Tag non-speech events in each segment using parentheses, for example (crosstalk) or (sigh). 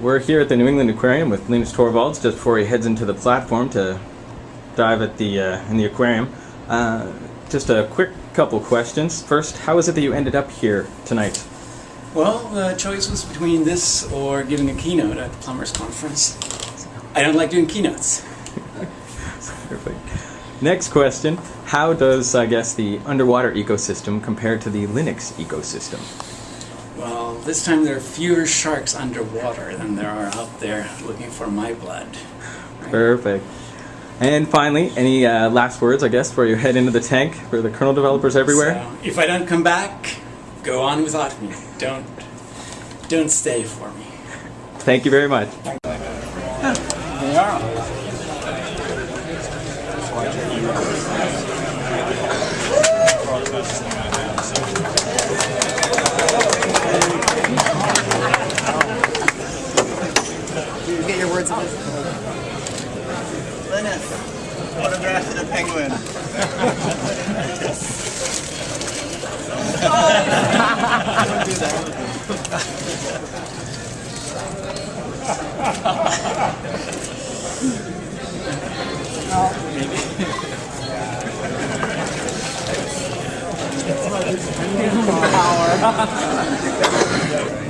we're here at the New England Aquarium with Linus Torvalds just before he heads into the platform to dive at the uh, in the aquarium. Uh, just a quick couple questions. First, how is it that you ended up here tonight? Well, the choice was between this or giving a keynote at the Plumbers Conference. I don't like doing keynotes. Perfect. (laughs) Next question: How does I guess the underwater ecosystem compare to the Linux ecosystem? Well, this time there are fewer sharks underwater than there are out there looking for my blood. Perfect. And finally, any uh, last words, I guess, before you head into the tank for the kernel developers everywhere? So, if I don't come back, go on without me. Don't, don't stay for me. Thank you very much. They are. Get your words of wisdom. Linus, autograph to the penguin. Hi, (laughs)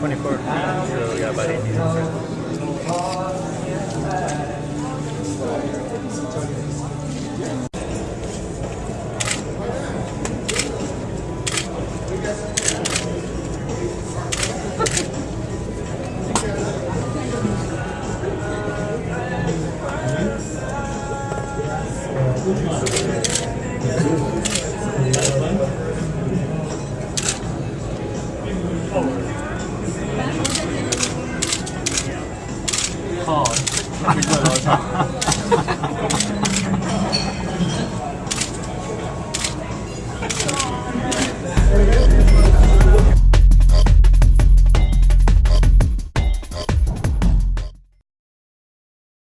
24. So we got about 靠！哈哈哈哈哈！